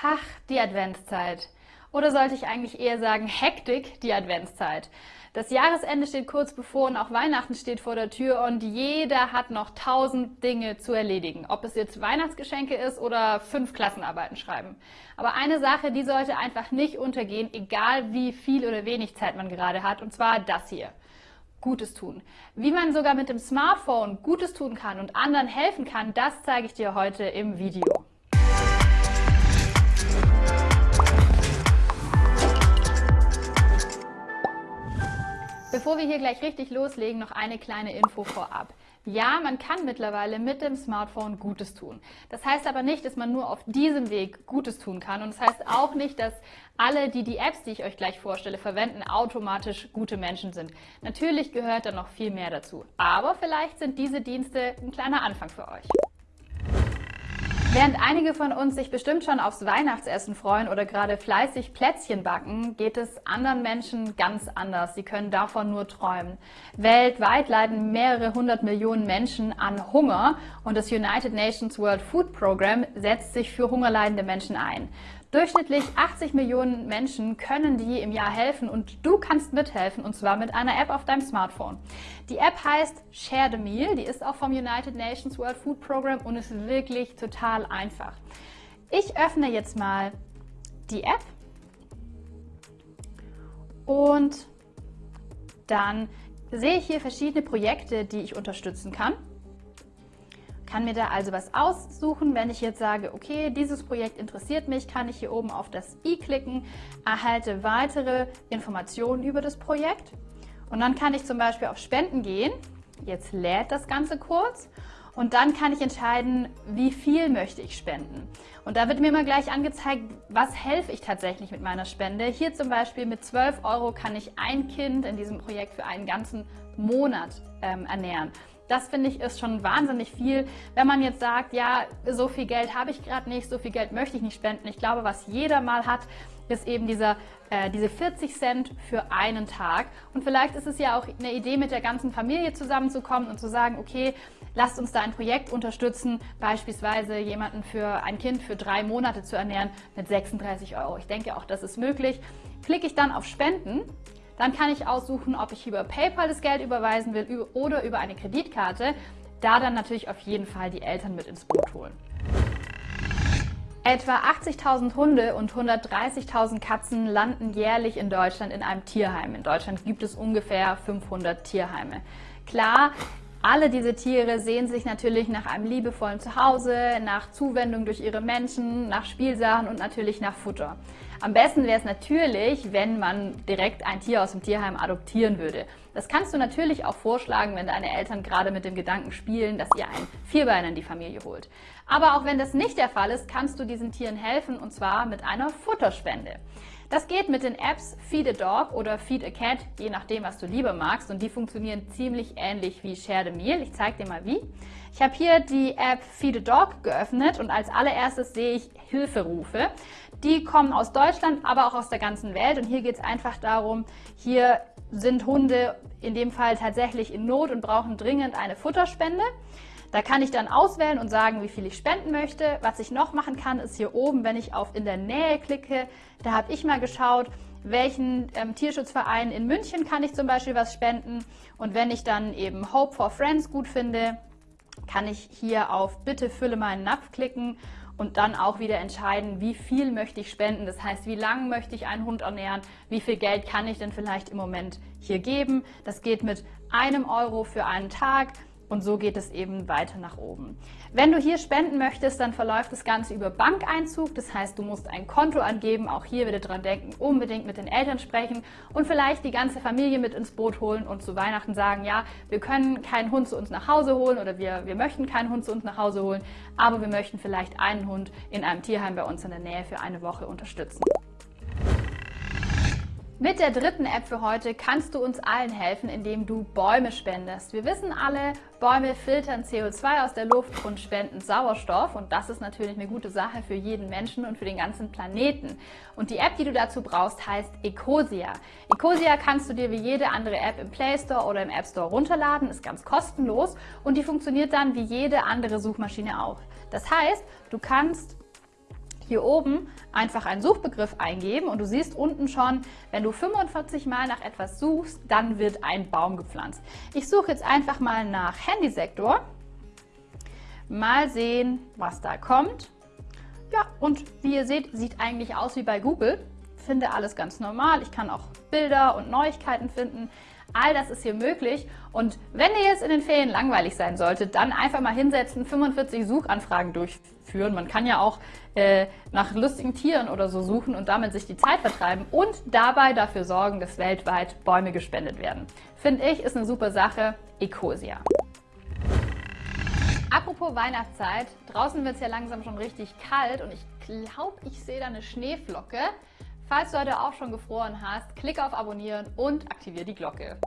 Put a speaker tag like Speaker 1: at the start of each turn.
Speaker 1: Ach, die Adventszeit. Oder sollte ich eigentlich eher sagen, Hektik, die Adventszeit. Das Jahresende steht kurz bevor und auch Weihnachten steht vor der Tür und jeder hat noch tausend Dinge zu erledigen. Ob es jetzt Weihnachtsgeschenke ist oder fünf Klassenarbeiten schreiben. Aber eine Sache, die sollte einfach nicht untergehen, egal wie viel oder wenig Zeit man gerade hat, und zwar das hier. Gutes tun. Wie man sogar mit dem Smartphone Gutes tun kann und anderen helfen kann, das zeige ich dir heute im Video. Bevor wir hier gleich richtig loslegen, noch eine kleine Info vorab. Ja, man kann mittlerweile mit dem Smartphone Gutes tun. Das heißt aber nicht, dass man nur auf diesem Weg Gutes tun kann. Und das heißt auch nicht, dass alle, die die Apps, die ich euch gleich vorstelle, verwenden, automatisch gute Menschen sind. Natürlich gehört da noch viel mehr dazu. Aber vielleicht sind diese Dienste ein kleiner Anfang für euch. Während einige von uns sich bestimmt schon aufs Weihnachtsessen freuen oder gerade fleißig Plätzchen backen, geht es anderen Menschen ganz anders. Sie können davon nur träumen. Weltweit leiden mehrere hundert Millionen Menschen an Hunger und das United Nations World Food Program setzt sich für hungerleidende Menschen ein. Durchschnittlich 80 Millionen Menschen können die im Jahr helfen und du kannst mithelfen und zwar mit einer App auf deinem Smartphone. Die App heißt Share the Meal, die ist auch vom United Nations World Food Program und ist wirklich total einfach. Ich öffne jetzt mal die App und dann sehe ich hier verschiedene Projekte, die ich unterstützen kann kann mir da also was aussuchen. Wenn ich jetzt sage, okay, dieses Projekt interessiert mich, kann ich hier oben auf das i klicken, erhalte weitere Informationen über das Projekt und dann kann ich zum Beispiel auf Spenden gehen. Jetzt lädt das Ganze kurz und dann kann ich entscheiden, wie viel möchte ich spenden. Und da wird mir immer gleich angezeigt, was helfe ich tatsächlich mit meiner Spende. Hier zum Beispiel mit 12 Euro kann ich ein Kind in diesem Projekt für einen ganzen Monat ähm, ernähren. Das finde ich ist schon wahnsinnig viel. Wenn man jetzt sagt, ja, so viel Geld habe ich gerade nicht, so viel Geld möchte ich nicht spenden. Ich glaube, was jeder mal hat, ist eben dieser, äh, diese 40 Cent für einen Tag. Und vielleicht ist es ja auch eine Idee, mit der ganzen Familie zusammenzukommen und zu sagen, okay, lasst uns da ein Projekt unterstützen, beispielsweise jemanden für ein Kind für drei Monate zu ernähren mit 36 Euro. Ich denke, auch das ist möglich. Klicke ich dann auf Spenden, dann kann ich aussuchen, ob ich über PayPal das Geld überweisen will oder über eine Kreditkarte. Da dann natürlich auf jeden Fall die Eltern mit ins Boot holen. Etwa 80.000 Hunde und 130.000 Katzen landen jährlich in Deutschland in einem Tierheim. In Deutschland gibt es ungefähr 500 Tierheime. Klar, alle diese Tiere sehen sich natürlich nach einem liebevollen Zuhause, nach Zuwendung durch ihre Menschen, nach Spielsachen und natürlich nach Futter. Am besten wäre es natürlich, wenn man direkt ein Tier aus dem Tierheim adoptieren würde. Das kannst du natürlich auch vorschlagen, wenn deine Eltern gerade mit dem Gedanken spielen, dass ihr ein Vierbeiner in die Familie holt. Aber auch wenn das nicht der Fall ist, kannst du diesen Tieren helfen und zwar mit einer Futterspende. Das geht mit den Apps Feed a Dog oder Feed a Cat, je nachdem, was du lieber magst. Und die funktionieren ziemlich ähnlich wie Share the Meal. Ich zeige dir mal wie. Ich habe hier die App Feed a Dog geöffnet und als allererstes sehe ich Hilferufe. Die kommen aus Deutschland, aber auch aus der ganzen Welt. Und hier geht es einfach darum, hier sind Hunde in dem Fall tatsächlich in Not und brauchen dringend eine Futterspende. Da kann ich dann auswählen und sagen, wie viel ich spenden möchte. Was ich noch machen kann, ist hier oben, wenn ich auf in der Nähe klicke, da habe ich mal geschaut, welchen ähm, Tierschutzverein in München kann ich zum Beispiel was spenden. Und wenn ich dann eben Hope for Friends gut finde, kann ich hier auf Bitte fülle meinen Napf klicken und dann auch wieder entscheiden, wie viel möchte ich spenden. Das heißt, wie lange möchte ich einen Hund ernähren, wie viel Geld kann ich denn vielleicht im Moment hier geben. Das geht mit einem Euro für einen Tag und so geht es eben weiter nach oben. Wenn du hier spenden möchtest, dann verläuft das Ganze über Bankeinzug. Das heißt, du musst ein Konto angeben. Auch hier bitte dran denken, unbedingt mit den Eltern sprechen und vielleicht die ganze Familie mit ins Boot holen und zu Weihnachten sagen, ja, wir können keinen Hund zu uns nach Hause holen oder wir, wir möchten keinen Hund zu uns nach Hause holen, aber wir möchten vielleicht einen Hund in einem Tierheim bei uns in der Nähe für eine Woche unterstützen. Mit der dritten App für heute kannst du uns allen helfen, indem du Bäume spendest. Wir wissen alle, Bäume filtern CO2 aus der Luft und spenden Sauerstoff und das ist natürlich eine gute Sache für jeden Menschen und für den ganzen Planeten. Und die App, die du dazu brauchst, heißt Ecosia. Ecosia kannst du dir wie jede andere App im Play Store oder im App Store runterladen, ist ganz kostenlos und die funktioniert dann wie jede andere Suchmaschine auch. Das heißt, du kannst hier oben einfach einen Suchbegriff eingeben und du siehst unten schon, wenn du 45 Mal nach etwas suchst, dann wird ein Baum gepflanzt. Ich suche jetzt einfach mal nach Handysektor. Mal sehen, was da kommt. Ja, und wie ihr seht, sieht eigentlich aus wie bei Google. Finde alles ganz normal. Ich kann auch Bilder und Neuigkeiten finden. All das ist hier möglich. Und wenn ihr jetzt in den Ferien langweilig sein solltet, dann einfach mal hinsetzen, 45 Suchanfragen durchführen. Man kann ja auch äh, nach lustigen Tieren oder so suchen und damit sich die Zeit vertreiben und dabei dafür sorgen, dass weltweit Bäume gespendet werden. Finde ich, ist eine super Sache. Ecosia. Apropos Weihnachtszeit, draußen wird es ja langsam schon richtig kalt und ich glaube, ich sehe da eine Schneeflocke. Falls du heute auch schon gefroren hast, klicke auf Abonnieren und aktiviere die Glocke.